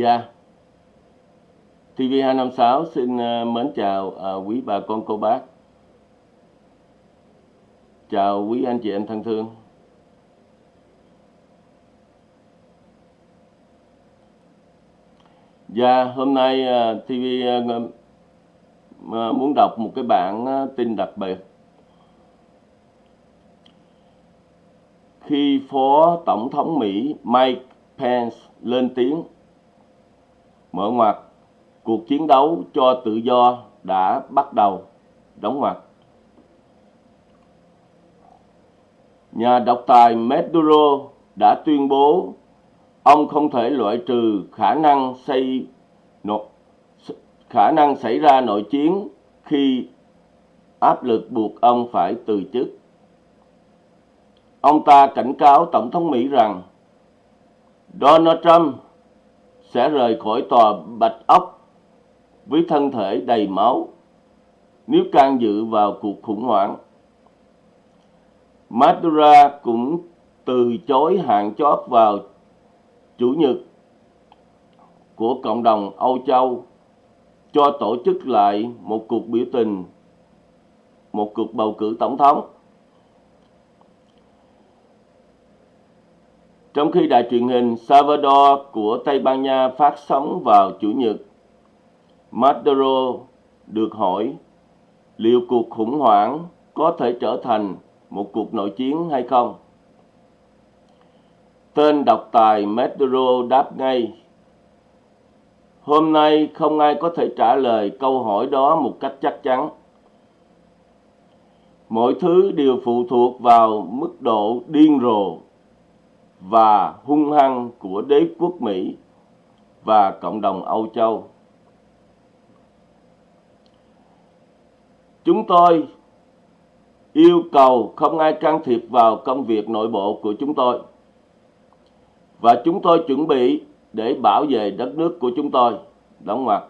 Dạ. TV256 xin ờ, mến chào ờ, quý bà con cô bác. Chào quý anh chị em thân thương. Dạ, hôm nay ờ, TV muốn đọc một cái bản tin đặc biệt. Khi Phó Tổng thống Mỹ Mike Pence lên tiếng mở ngoặt. Cuộc chiến đấu cho tự do đã bắt đầu. Đóng ngoặt. Nhà độc tài Maduro đã tuyên bố ông không thể loại trừ khả năng xây khả năng xảy ra nội chiến khi áp lực buộc ông phải từ chức. Ông ta cảnh cáo Tổng thống Mỹ rằng Donald Trump sẽ rời khỏi tòa Bạch Ốc với thân thể đầy máu nếu can dự vào cuộc khủng hoảng. Madura cũng từ chối hạn chót vào Chủ nhật của cộng đồng Âu Châu cho tổ chức lại một cuộc biểu tình, một cuộc bầu cử tổng thống. Trong khi đài truyền hình Salvador của Tây Ban Nha phát sóng vào Chủ nhật, Maduro được hỏi liệu cuộc khủng hoảng có thể trở thành một cuộc nội chiến hay không. Tên độc tài Maduro đáp ngay, Hôm nay không ai có thể trả lời câu hỏi đó một cách chắc chắn. Mọi thứ đều phụ thuộc vào mức độ điên rồ và hung hăng của đế quốc Mỹ và cộng đồng Âu Châu. Chúng tôi yêu cầu không ai can thiệp vào công việc nội bộ của chúng tôi. Và chúng tôi chuẩn bị để bảo vệ đất nước của chúng tôi. Đóng ngoặc.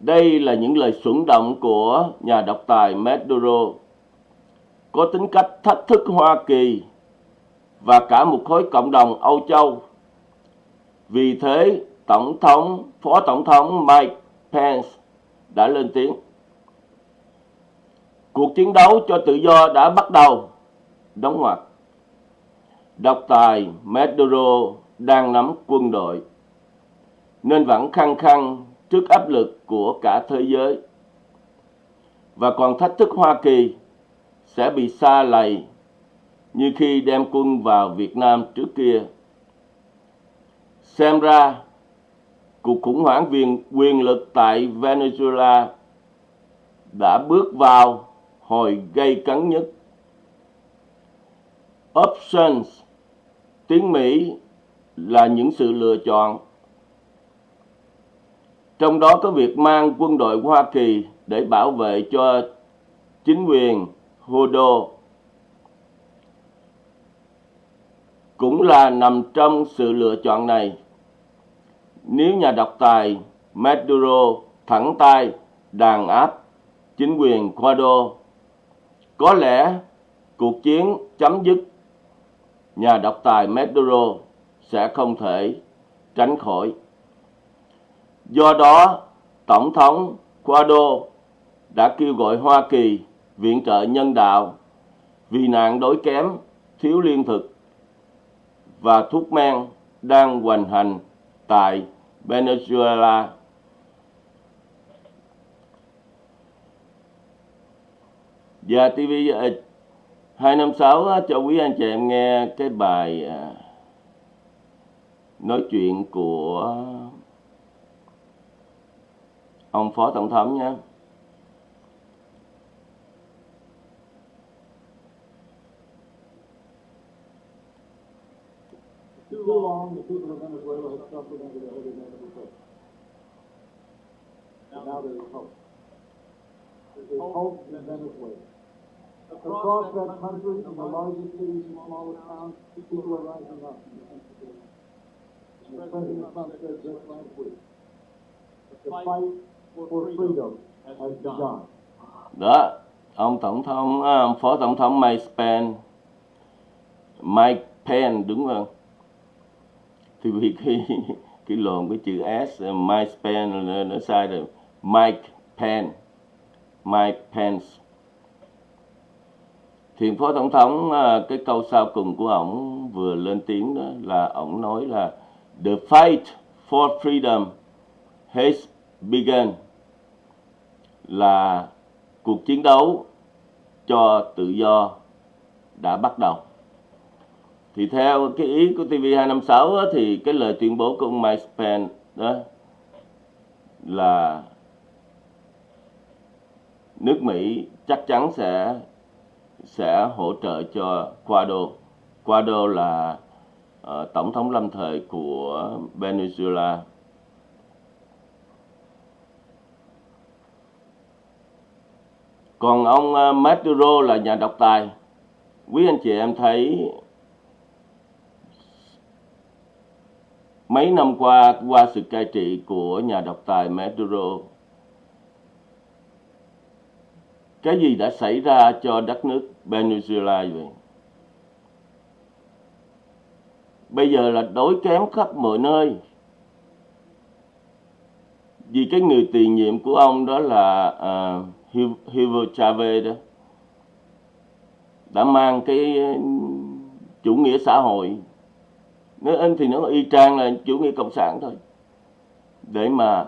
Đây là những lời xuẩn động của nhà độc tài Maduro, có tính cách thách thức Hoa Kỳ và cả một khối cộng đồng Âu Châu. Vì thế, Tổng thống, Phó Tổng thống Mike Pence đã lên tiếng. Cuộc chiến đấu cho tự do đã bắt đầu. Đóng ngoặc. Độc tài Maduro đang nắm quân đội, nên vẫn khăng khăng trước áp lực của cả thế giới. Và còn thách thức Hoa Kỳ sẽ bị xa lầy như khi đem quân vào Việt Nam trước kia. Xem ra, cuộc khủng hoảng quyền, quyền lực tại Venezuela đã bước vào hồi gây cấn nhất. Options, tiếng Mỹ là những sự lựa chọn. Trong đó có việc mang quân đội Hoa Kỳ để bảo vệ cho chính quyền Hodo cũng là nằm trong sự lựa chọn này. Nếu nhà độc tài Maduro thẳng tay đàn áp chính quyền Guaido, có lẽ cuộc chiến chấm dứt nhà độc tài Maduro sẽ không thể tránh khỏi. Do đó, Tổng thống Guaido đã kêu gọi Hoa Kỳ viện trợ nhân đạo vì nạn đói kém, thiếu lương thực và thuốc men đang hoành hành tại Venezuela. Và TV 256 cho quý anh chị em nghe cái bài ờ, nói chuyện của ông Phó Tổng thống nhé. Too long, the people of Venezuela have suffered under the heavy hand of oppression. Now, now there is hope. There is hope in Venezuela. Across, Across that country, in the largest cities and smallest towns, people are rising up. And the President Trump said just last week, the fight for freedom has begun. Đó, ông tổng thống, à, ông phó tổng thống Mike Pence, Mike Pence đúng không? Thì vì cái cái lộn cái chữ S Mike Pence nó, nó sai rồi. Mike Pence Mike Pence. Thì phó tổng thống à, cái câu sau cùng của ổng vừa lên tiếng đó là ổng nói là the fight for freedom has begun. Là cuộc chiến đấu cho tự do đã bắt đầu thì theo cái ý của TV256 á, thì cái lời tuyên bố của ông Mike Pence đó là nước Mỹ chắc chắn sẽ sẽ hỗ trợ cho Guaido. Guaido là uh, tổng thống lâm thời của Venezuela. Còn ông uh, Maduro là nhà độc tài. Quý anh chị em thấy mấy năm qua qua sự cai trị của nhà độc tài Maduro cái gì đã xảy ra cho đất nước Venezuela vậy? Bây giờ là đối kém khắp mọi nơi. Vì cái người tiền nhiệm của ông đó là uh, Hugo Chavez đó đã mang cái chủ nghĩa xã hội nếu anh thì nó y chang là chủ nghĩa cộng sản thôi. Để mà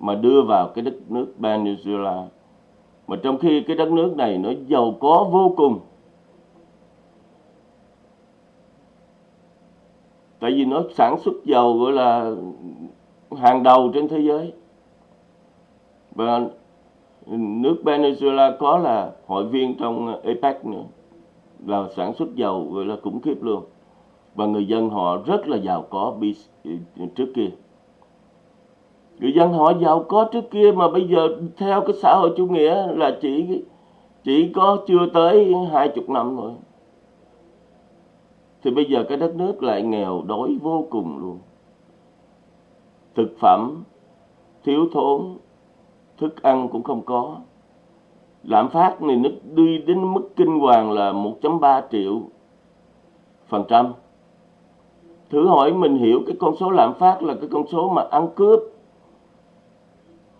mà đưa vào cái đất nước Venezuela mà trong khi cái đất nước này nó giàu có vô cùng. Tại vì nó sản xuất dầu gọi là hàng đầu trên thế giới. Và nước Venezuela có là hội viên trong APEC nữa. Là sản xuất dầu gọi là khủng khiếp luôn và người dân họ rất là giàu có trước kia. Người dân họ giàu có trước kia mà bây giờ theo cái xã hội chủ nghĩa là chỉ chỉ có chưa tới hai chục năm thôi. Thì bây giờ cái đất nước lại nghèo đói vô cùng luôn. Thực phẩm, thiếu thốn, thức ăn cũng không có. Lạm phát này nó đi đến mức kinh hoàng là 1.3 triệu phần trăm thử hỏi mình hiểu cái con số lạm phát là cái con số mà ăn cướp.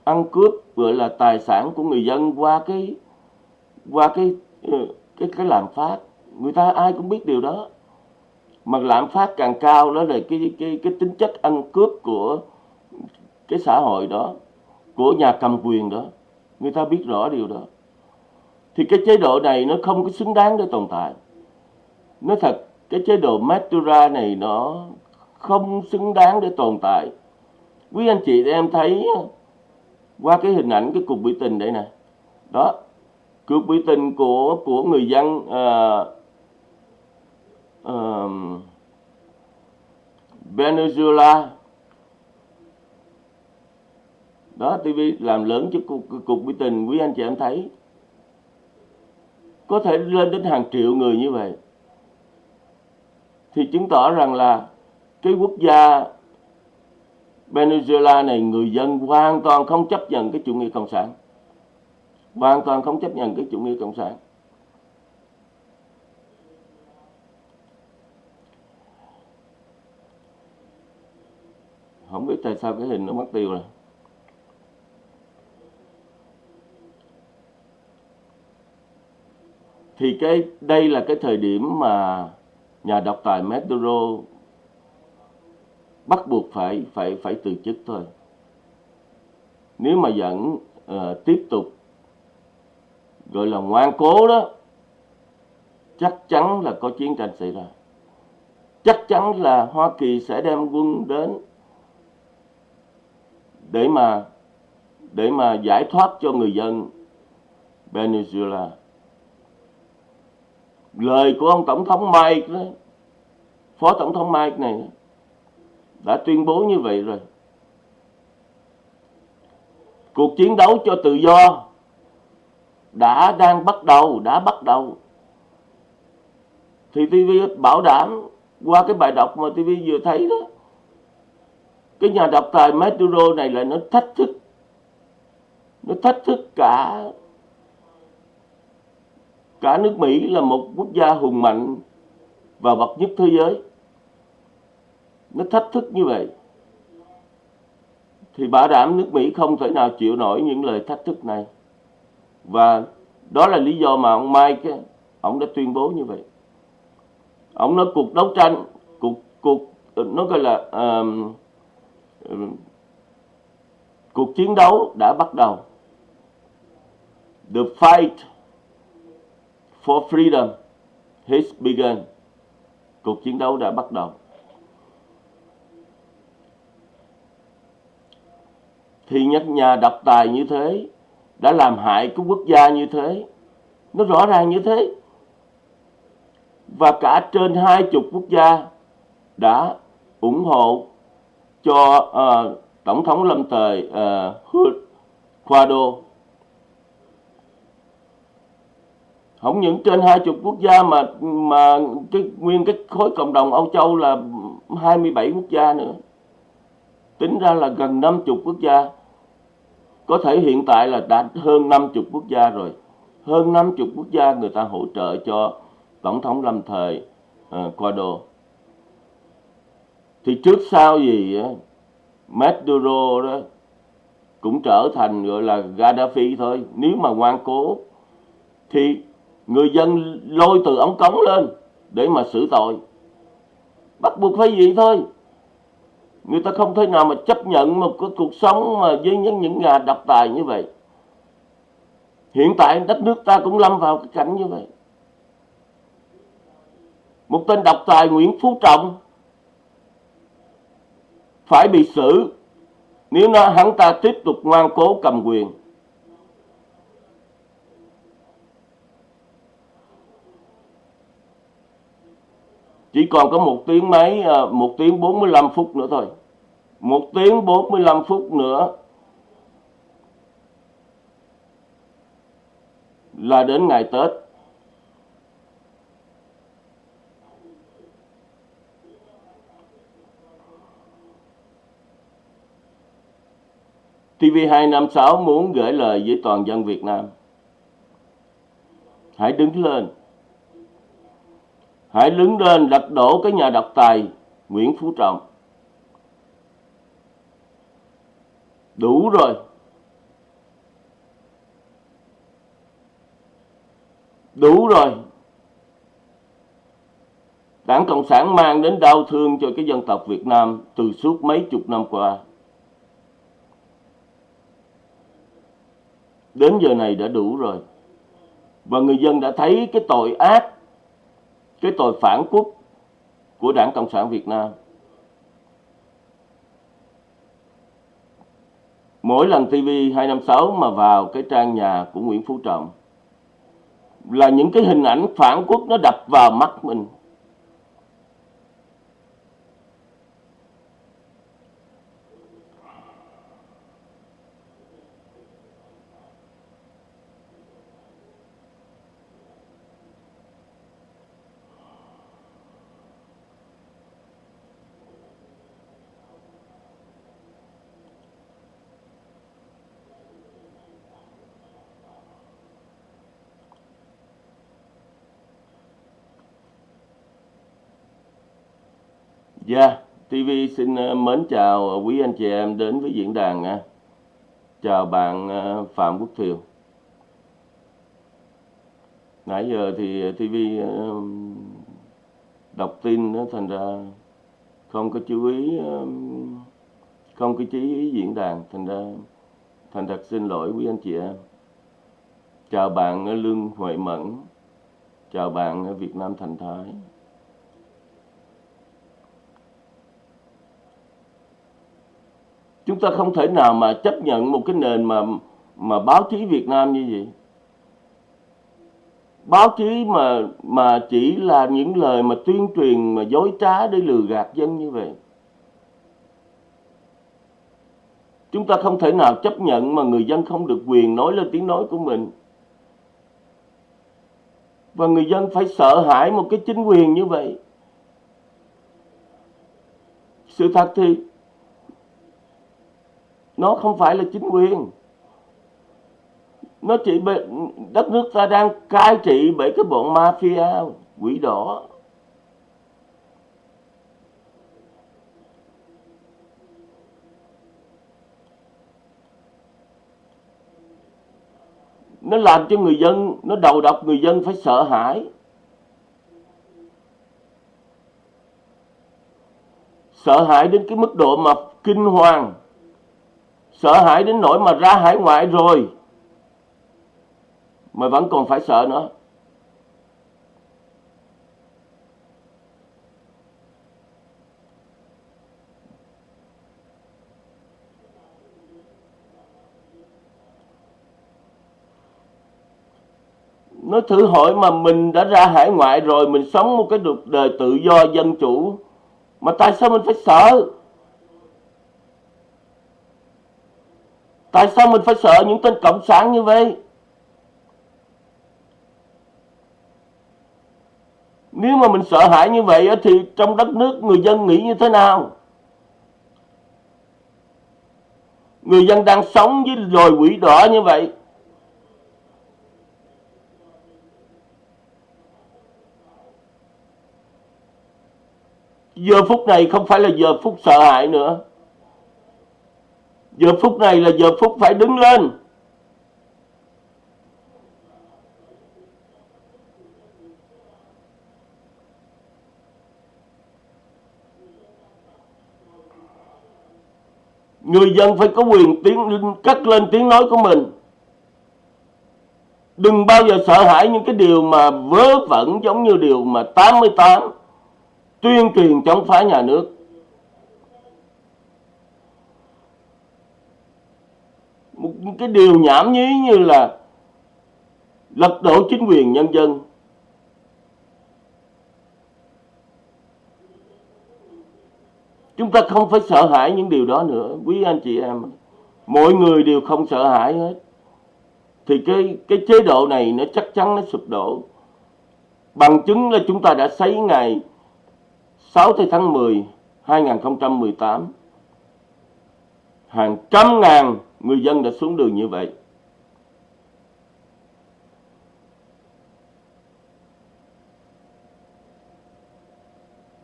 Ăn cướp gọi là tài sản của người dân qua cái qua cái ờ, cái cái lạm phát. Người ta ai cũng biết điều đó. Mà lạm phát càng cao, đó là cái cái cái tính chất ăn cướp của cái xã hội đó, của nhà cầm quyền đó. Người ta biết rõ điều đó. Thì cái chế độ này nó không có xứng đáng để tồn tại. Nó thật cái chế độ Matura này nó không xứng đáng để tồn tại. Quý anh chị em thấy qua cái hình ảnh cái cuộc biểu tình đây nè. Đó cuộc biểu tình của của người dân uh, uh, Venezuela. Đó TV làm lớn cho cuộc, cuộc biểu tình quý anh chị em thấy. Có thể lên đến hàng triệu người như vậy thì chứng tỏ rằng là cái quốc gia Venezuela này, người dân hoàn toàn không chấp nhận cái chủ nghĩa cộng sản. Hoàn toàn không chấp nhận cái chủ nghĩa cộng sản. Không biết tại sao cái hình nó mất tiêu rồi. Thì cái, đây là cái thời điểm mà nhà độc tài Maduro bắt buộc phải phải phải từ chức thôi. Nếu mà vẫn uh, tiếp tục gọi là ngoan cố đó chắc chắn là có chiến tranh xảy ra. Chắc chắn là Hoa Kỳ sẽ đem quân đến để mà để mà giải thoát cho người dân Venezuela lời của ông tổng thống Mike đó, phó tổng thống Mike này đã tuyên bố như vậy rồi. Cuộc chiến đấu cho tự do đã đang bắt đầu đã bắt đầu. Thì TV bảo đảm qua cái bài đọc mà TV vừa thấy đó cái nhà độc tài Maduro này là nó thách thức nó thách thức cả cả nước Mỹ là một quốc gia hùng mạnh và bậc nhất thế giới. Nó thách thức như vậy thì bảo đảm nước Mỹ không thể nào chịu nổi những lời thách thức này. Và đó là lý do mà ông Mike ông đã tuyên bố như vậy. Ông nói cuộc đấu tranh cuộc cuộc nó gọi là um, um, cuộc chiến đấu đã bắt đầu. The fight for freedom has begun. Cuộc chiến đấu đã bắt đầu. Thì nhất nhà độc tài như thế đã làm hại cái quốc gia như thế nó rõ ràng như thế. Và cả trên hai chục quốc gia đã ủng hộ cho uh, tổng thống lâm thời uh, Guaido. Không những trên hai chục quốc gia mà mà cái nguyên cái khối cộng đồng Âu Châu là 27 quốc gia nữa. Tính ra là gần 50 quốc gia. Có thể hiện tại là đã hơn 50 quốc gia rồi. Hơn 50 quốc gia người ta hỗ trợ cho tổng thống lâm thời uh, Guaido. Thì trước sau gì Maduro đó cũng trở thành gọi là Gaddafi thôi. Nếu mà ngoan cố thì người dân lôi từ ống cống lên để mà xử tội. Bắt buộc phải vậy thôi. Người ta không thể nào mà chấp nhận một cái cuộc sống mà với những những nhà độc tài như vậy. Hiện tại đất nước ta cũng lâm vào cái cảnh như vậy. Một tên độc tài Nguyễn Phú Trọng phải bị xử. Nếu nó hắn ta tiếp tục ngoan cố cầm quyền chỉ còn có một tiếng mấy à, một tiếng 45 phút nữa thôi một tiếng 45 phút nữa là đến ngày Tết TV256 muốn gửi lời với toàn dân Việt Nam. Hãy đứng lên. Hãy đứng lên lật đổ cái nhà độc tài, Nguyễn Phú Trọng. Đủ rồi. Đủ rồi. Đảng Cộng sản mang đến đau thương cho cái dân tộc Việt Nam từ suốt mấy chục năm qua. đến giờ này đã đủ rồi và người dân đã thấy cái tội ác cái tội phản quốc của đảng cộng sản việt nam. Mỗi lần tv 256 mà vào cái trang nhà của nguyễn phú trọng, là những cái hình ảnh phản quốc nó đập vào mắt mình. Dạ, yeah, TV xin ờ, mến chào quý anh chị em đến với diễn đàn. nha. Chào bạn ờ, Phạm Quốc Thiều. Nãy giờ thì TV đọc tin thành ra không có chú ý không có chú ý diễn đàn thành ra thành thật xin lỗi quý anh chị em. Chào bạn Lương Huệ Mẫn. Chào bạn Việt Nam Thành Thái. Chúng ta không thể nào mà chấp nhận một cái nền mà mà báo chí Việt Nam như vậy. Báo chí mà mà chỉ là những lời mà tuyên truyền, mà dối trá để lừa gạt dân như vậy. Chúng ta không thể nào chấp nhận mà người dân không được quyền nói lên tiếng nói của mình. Và người dân phải sợ hãi một cái chính quyền như vậy. Sự thật thì nó không phải là chính quyền. Nó chỉ bị, đất nước ta đang cai trị bởi cái bọn mafia quỷ đỏ. Nó làm cho người dân nó đầu độc người dân phải sợ hãi. Sợ hãi đến cái mức độ mà kinh hoàng sợ hãi đến nỗi mà ra hải ngoại rồi. Mà vẫn còn phải sợ nữa. Nó thử hỏi mà mình đã ra hải ngoại rồi, mình sống một cái cuộc đời tự do, dân chủ, mà tại sao mình phải sợ? Tại sao mình phải sợ những tên cộng sản như vậy? Nếu mà mình sợ hãi như vậy thì trong đất nước người dân nghĩ như thế nào? Người dân đang sống với loài quỷ đỏ như vậy. Giờ phút này không phải là giờ phút sợ hãi nữa giờ phút này là giờ phút phải đứng lên. Người dân phải có quyền tiếng, cất lên tiếng nói của mình. Đừng bao giờ sợ hãi những cái điều mà vớ vẩn giống như điều mà 88 tuyên truyền chống phá nhà nước một cái điều nhảm nhí như là lật đổ chính quyền nhân dân. Chúng ta không phải sợ hãi những điều đó nữa, quý anh chị em. Mọi người đều không sợ hãi hết. Thì cái cái chế độ này nó chắc chắn nó sụp đổ. Bằng chứng là chúng ta đã thấy ngày 6 tháng 10 2018 hàng trăm ngàn người dân đã xuống đường như vậy.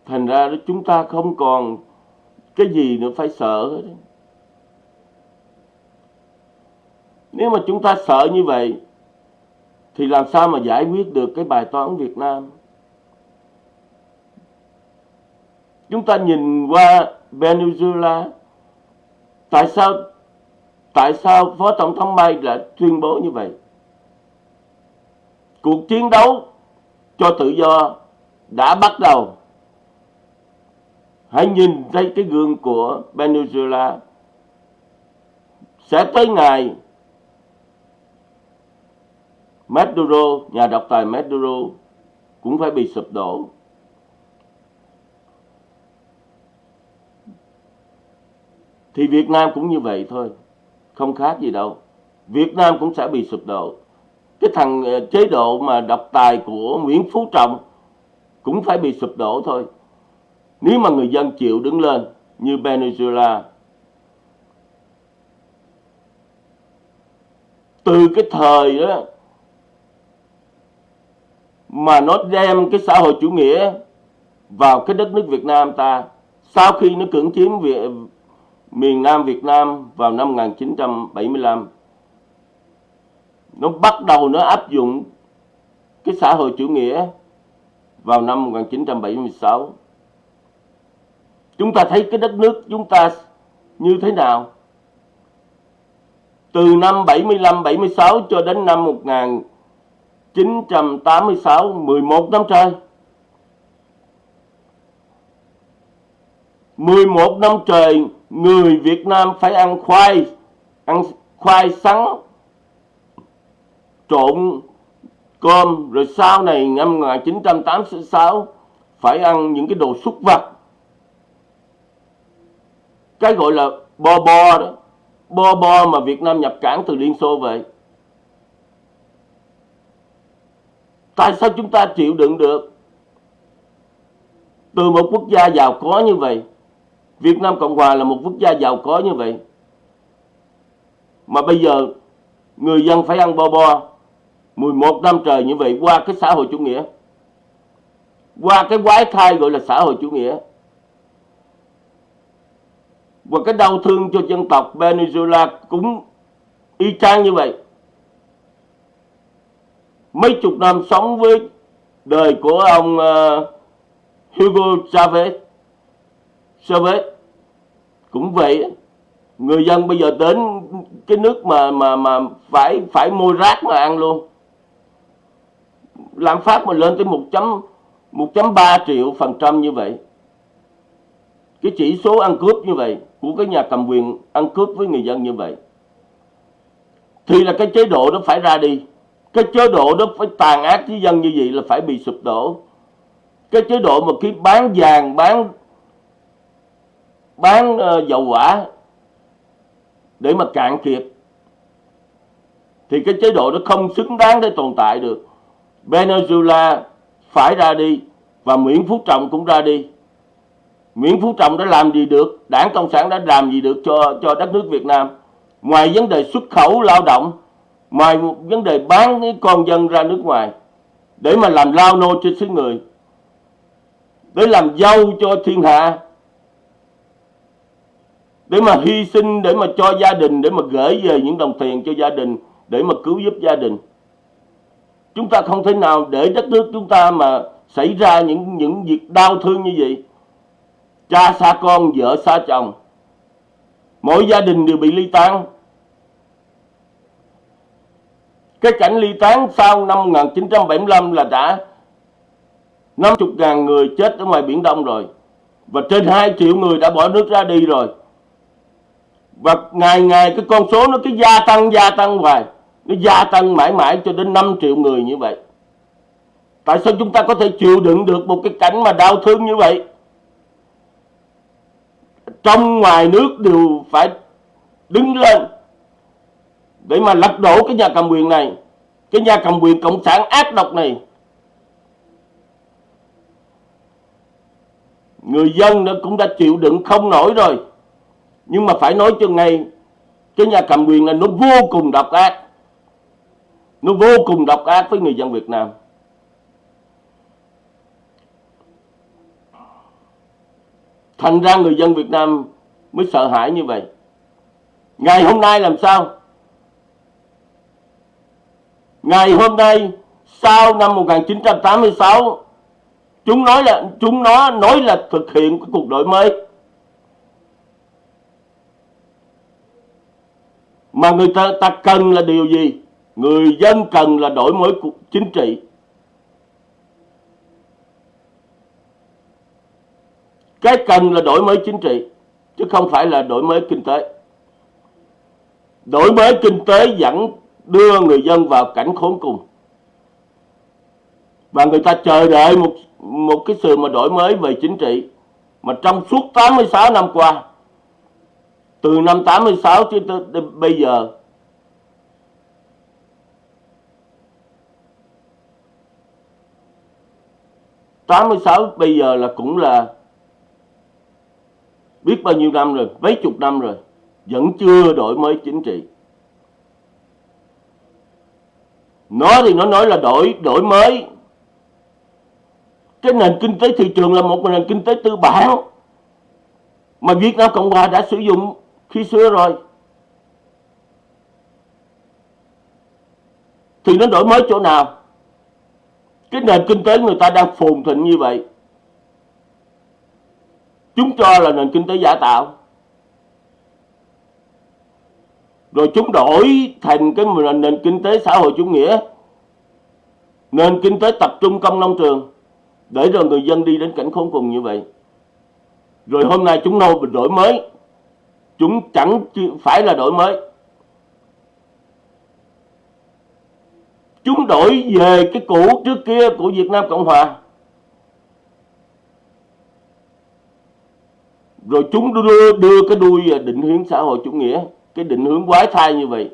Thành ra chúng ta không còn cái gì nữa phải sợ hết nếu mà chúng ta sợ như vậy, thì làm sao mà giải quyết được cái bài toán Việt Nam? Chúng ta nhìn qua Venezuela, tại sao tại sao phó tổng thống May lại tuyên bố như vậy? Cuộc chiến đấu cho tự do đã bắt đầu. Hãy nhìn thấy cái gương của Venezuela. Sẽ tới ngày Maduro, nhà độc tài Maduro cũng phải bị sụp đổ. Thì Việt Nam cũng như vậy thôi, không khác gì đâu. Việt Nam cũng sẽ bị sụp đổ. Cái thằng ờ, chế độ mà độc tài của Nguyễn Phú Trọng cũng phải bị sụp đổ thôi. Nếu mà người dân chịu đứng lên như Venezuela từ cái thời đó mà nó đem cái xã hội chủ nghĩa vào cái đất nước Việt Nam ta sau khi nó cưỡng chiếm Việt, miền Nam Việt Nam vào năm 1975 nó bắt đầu nó áp dụng cái xã hội chủ nghĩa vào năm 1976 chúng ta thấy cái đất nước chúng ta như thế nào? Từ năm 75 76 cho đến năm 1986 11 năm trời. 11 năm trời người Việt Nam phải ăn khoai ăn khoai sắn, trộn cơm. Rồi sau này, năm 1986 phải ăn những cái đồ súc vật. Cái gọi là bo bo đó. Bo bo mà Việt Nam nhập cảng từ Liên Xô về. Tại sao chúng ta chịu đựng được? Từ một quốc gia giàu có như vậy Việt Nam Cộng Hòa là một quốc gia giàu có như vậy. Mà bây giờ người dân phải ăn bo bo 11 năm trời như vậy qua cái xã hội chủ nghĩa. Qua cái quái thai gọi là xã hội chủ nghĩa. Và cái đau thương cho dân tộc Venezuela cũng y chang như vậy. Mấy chục năm sống với đời của ông uh, Hugo Chavez. Chavez cũng vậy người dân bây giờ đến cái nước mà mà mà phải phải mua rác mà ăn luôn. Lạm phát mà lên tới một chấm một chấm ba triệu phần trăm như vậy. Cái chỉ số ăn cướp như vậy, của cái nhà cầm quyền ăn cướp với người dân như vậy, thì là cái chế độ đó phải ra đi. Cái chế độ đó phải tàn ác với dân như vậy là phải bị sụp đổ. Cái chế độ mà khi bán vàng, bán bán ờ, dầu hỏa để mà cạn kiệt, thì cái chế độ đó không xứng đáng để tồn tại được. Venezuela phải ra đi và Nguyễn Phú Trọng cũng ra đi. Nguyễn Phú Trọng đã làm gì được? Đảng Cộng sản đã làm gì được cho cho đất nước Việt Nam? Ngoài vấn đề xuất khẩu lao động, ngoài một vấn đề bán cái con dân ra nước ngoài, để mà làm lao nô cho xứ người, để làm dâu cho thiên hạ để mà hy sinh, để mà cho gia đình, để mà gửi về những đồng tiền cho gia đình, để mà cứu giúp gia đình. Chúng ta không thể nào để đất nước chúng ta mà xảy ra những những việc đau thương như vậy. Cha xa con, vợ xa chồng, mỗi gia đình đều bị ly tán. Cái cảnh ly tán sau năm 1975 là đã 50.000 người chết ở ngoài Biển Đông rồi và trên 2 triệu người đã bỏ nước ra đi rồi và ngày ngày cái con số nó cứ gia tăng gia tăng hoài. Nó gia tăng mãi mãi cho đến 5 triệu người như vậy. Tại sao chúng ta có thể chịu đựng được một cái cảnh mà đau thương như vậy? Trong ngoài nước đều phải đứng lên để mà lật đổ cái nhà cầm quyền này, cái nhà cầm quyền cộng sản ác độc này. Người dân nó cũng đã chịu đựng không nổi rồi nhưng mà phải nói cho ngay, cái nhà cầm quyền này nó vô cùng độc ác. Nó vô cùng độc ác với người dân Việt Nam. Thành ra người dân Việt Nam mới sợ hãi như vậy. Ngày hôm nay làm sao? Ngày hôm nay, sau năm 1986 chúng nói là, chúng nó nói là thực hiện cái cuộc đổi mới. Mà người ta, ta cần là điều gì? Người dân cần là đổi mới chính trị. Cái cần là đổi mới chính trị chứ không phải là đổi mới kinh tế. Đổi mới kinh tế dẫn đưa người dân vào cảnh khốn cùng. Và người ta chờ đợi một một cái sự mà đổi mới về chính trị mà trong suốt 86 năm qua từ năm 86 cho tới bây giờ. Tám mươi sáu bây giờ là cũng là biết bao nhiêu năm rồi, mấy chục năm rồi, vẫn chưa đổi mới chính trị. Nó thì nó nói là đổi đổi mới. Cái nền kinh tế thị trường là một nền kinh tế tư bản mà Việt Nam Cộng Hòa đã sử dụng khi xưa rồi, thì nó đổi mới chỗ nào? Cái nền kinh tế người ta đang phồn thịnh như vậy, chúng cho là nền kinh tế giả tạo. Rồi chúng đổi thành cái nền kinh tế xã hội chủ nghĩa, nền kinh tế tập trung công nông trường, để rồi người dân đi đến cảnh khốn cùng như vậy. Rồi hôm nay chúng nô đổi mới chúng chẳng phải là đổi mới. Chúng đổi về cái cũ trước kia của Việt Nam Cộng Hòa. Rồi chúng đưa đưa cái đuôi định hướng xã hội chủ nghĩa, cái định hướng quái thai như vậy.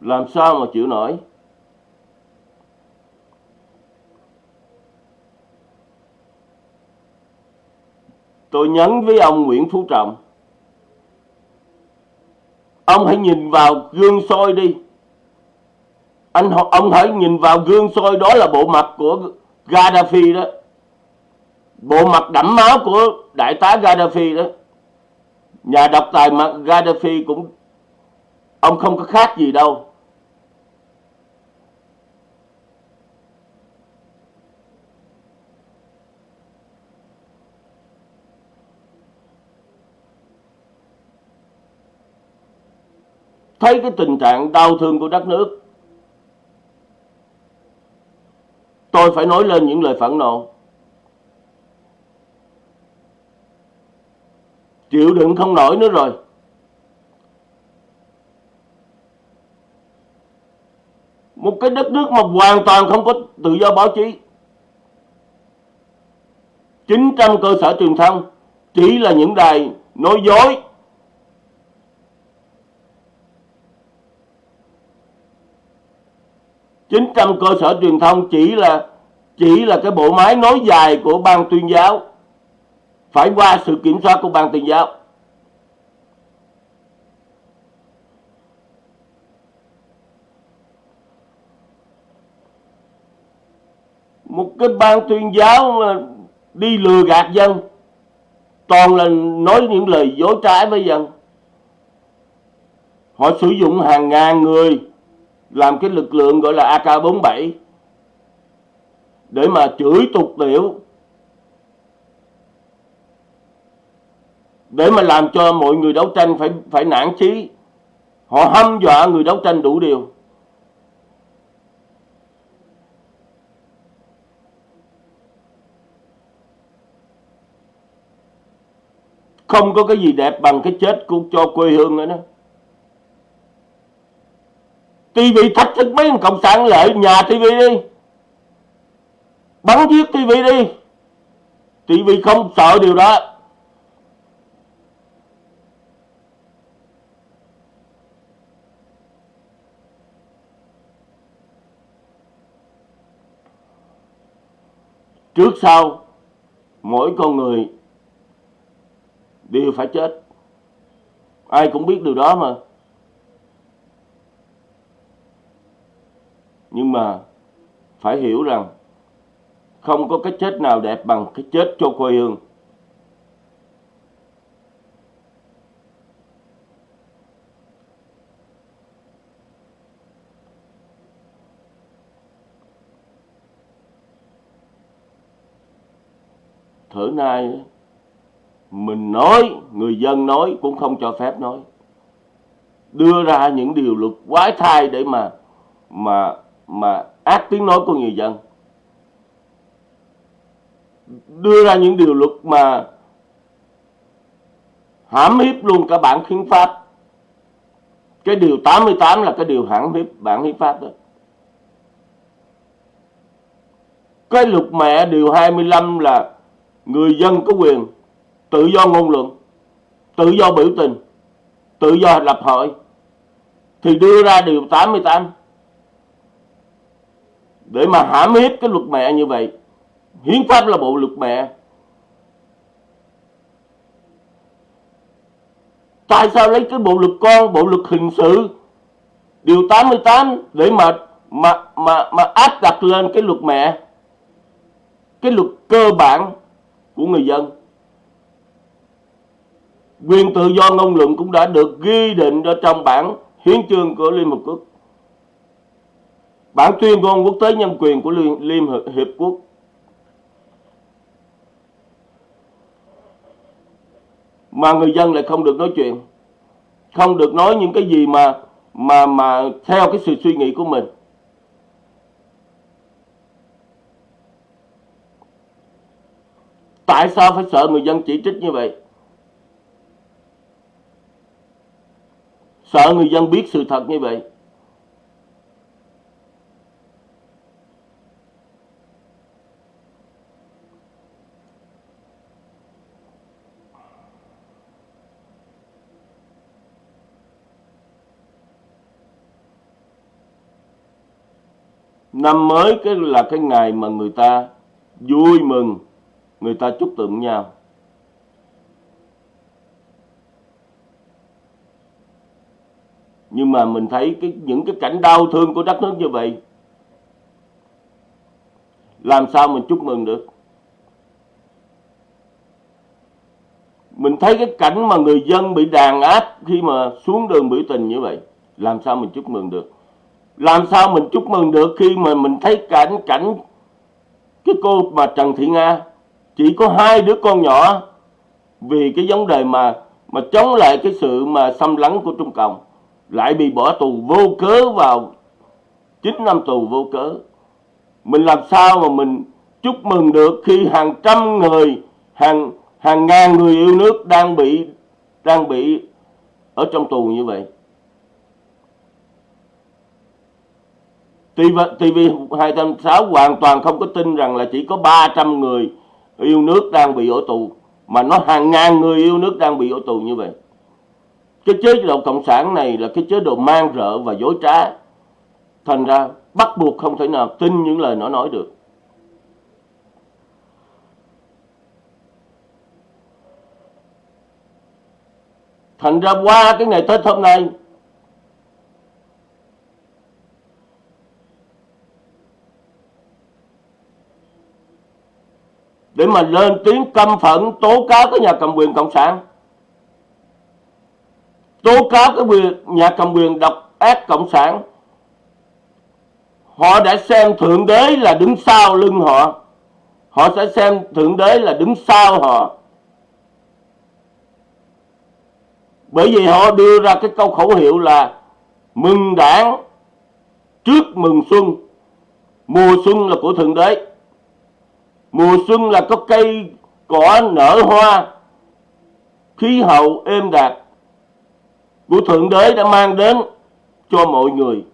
Làm sao mà chịu nổi? Tôi nhấn với ông Nguyễn Phú Trọng. Ông hãy nhìn vào gương soi đi. Anh ông hãy nhìn vào gương soi đó là bộ mặt của Gaddafi đó. Bộ mặt đẫm máu của đại tá Gaddafi đó. Nhà độc tài mà Gaddafi cũng ông không có khác gì đâu. Thấy cái tình trạng đau thương của đất nước. Tôi phải nói lên những lời phẫn nộ. Chịu đựng không nổi nữa rồi. Một cái đất nước mà hoàn toàn không có tự do báo chí. 900 cơ sở truyền thông chỉ là những đài nói dối. Chín trăm cơ sở truyền thông chỉ là chỉ là cái bộ máy nối dài của ban tuyên giáo. Phải qua sự kiểm soát của ban tuyên giáo. Một cái ban tuyên giáo mà đi lừa gạt dân, toàn là nói những lời dối trái với dân. Họ sử dụng hàng ngàn người làm cái lực lượng gọi là AK47 để mà chửi tục tiểu, để mà làm cho mọi người đấu tranh phải phải nản chí. Họ hâm dọa người đấu tranh đủ điều. Không có cái gì đẹp bằng cái chết của, cho quê hương nữa đó. TV thách thức mấy, cộng sản lợi nhà TV đi. Bắn giết TV đi. TV không sợ điều đó. Trước sau, mỗi con người đều phải chết. Ai cũng biết điều đó mà. Nhưng mà phải hiểu rằng không có cái chết nào đẹp bằng cái chết cho quê hương. Thở nay mình nói, người dân nói cũng không cho phép nói. Đưa ra những điều luật quái thai để mà mà mà ác tiếng nói của người dân. Đưa ra những điều luật mà hãm hiếp luôn cả bản hiến pháp. Cái điều 88 là cái điều hãm hiếp bản hiến pháp đó. Cái luật mẹ điều 25 là người dân có quyền tự do ngôn luận, tự do biểu tình, tự do lập hội. Thì đưa ra điều 88 để mà hãm hiếp cái luật mẹ như vậy. Hiến pháp là bộ luật mẹ. Tại sao lấy cái bộ luật con, bộ luật hình sự? Điều 88 để mà mà mà mà áp đặt lên cái luật mẹ. Cái luật cơ bản của người dân. Quyền tự do ngôn luận cũng đã được ghi định ở trong bản hiến chương của Liên Hợp Quốc bản tuyên ngôn quốc tế nhân quyền của Liên, Liên Hiệp Quốc. Mà người dân lại không được nói chuyện. Không được nói những cái gì mà mà mà theo cái sự suy nghĩ của mình. Tại sao phải sợ người dân chỉ trích như vậy? Sợ người dân biết sự thật như vậy. Năm mới cái là cái ngày mà người ta vui mừng, người ta chúc tụng nhau. Nhưng mà mình thấy cái, những cái cảnh đau thương của đất nước như vậy, làm sao mình chúc mừng được? Mình thấy cái cảnh mà người dân bị đàn áp khi mà xuống đường biểu tình như vậy, làm sao mình chúc mừng được? Làm sao mình chúc mừng được khi mà mình thấy cảnh cảnh cái cô mà Trần Thị Nga? Chỉ có hai đứa con nhỏ. Vì cái vấn đề mà mà chống lại cái sự mà xâm lấn của Trung Cộng, lại bị bỏ tù vô cớ vào 9 năm tù vô cớ. Mình làm sao mà mình chúc mừng được khi hàng trăm người, hàng hàng ngàn người yêu nước đang bị đang bị ở trong tù như vậy? TV, TV 286 hoàn toàn không có tin rằng là chỉ có 300 người yêu nước đang bị ở tù mà nó hàng ngàn người yêu nước đang bị ở tù như vậy. Cái chế độ cộng sản này là cái chế độ mang rợ và dối trá. Thành ra bắt buộc không thể nào tin những lời nó nói được. Thành ra qua cái ngày tết hôm nay để mà lên tiếng căm phẫn, tố cáo cái nhà cầm quyền cộng sản. Tố cáo cái quyền, nhà cầm quyền độc ác cộng sản. Họ đã xem thượng đế là đứng sau lưng họ. Họ sẽ xem thượng đế là đứng sau họ. Bởi vì họ đưa ra cái câu khẩu hiệu là mừng đảng trước mừng xuân. Mùa xuân là của thượng đế mùa xuân là có cây, cỏ nở hoa, khí hậu êm đạt của thượng đế đã mang đến cho mọi người.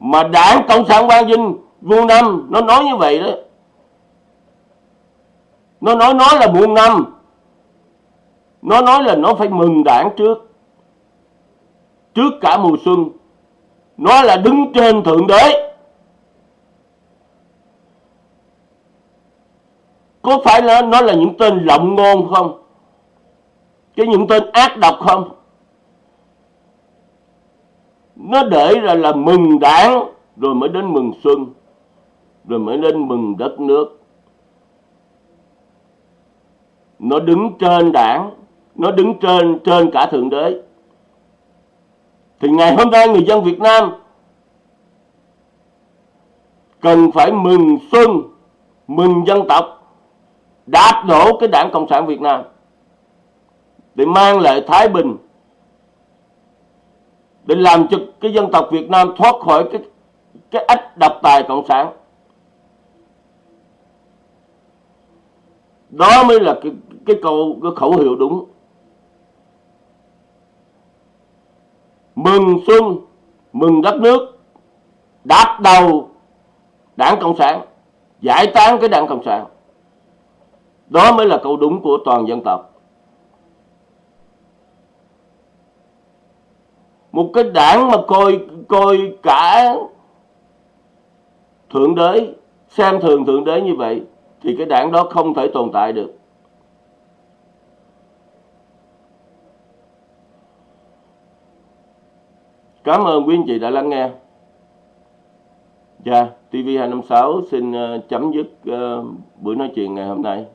Mà đảng cộng sản Quang vinh muôn năm, nó nói như vậy đó. Nó nói nói là muôn năm. Nó nói là nó phải mừng đảng trước. Trước cả mùa xuân. Nó là đứng trên thượng đế. Có phải là nó là những tên lộng ngôn không? Cái những tên ác độc không? Nó để ra là mừng đảng, rồi mới đến mừng xuân, rồi mới đến mừng đất nước. Nó đứng trên đảng, nó đứng trên trên cả thượng đế. Thì ngày hôm nay người dân Việt Nam cần phải mừng xuân, mừng dân tộc đạp đổ cái đảng cộng sản Việt Nam để mang lại thái bình, để làm cho cái dân tộc Việt Nam thoát khỏi cái cái ách độc tài cộng sản. Đó mới là cái cái câu, cái khẩu hiệu đúng. Mừng xuân, mừng đất nước, đạp đầu đảng cộng sản, giải tán cái đảng cộng sản đó mới là câu đúng của toàn dân tộc một cái đảng mà coi coi cả thượng đế xem thường thượng đế như vậy thì cái đảng đó không thể tồn tại được Cảm ơn quý anh chị đã lắng nghe. Dạ, TV256 xin ờ, chấm dứt uh, buổi nói chuyện ngày hôm nay.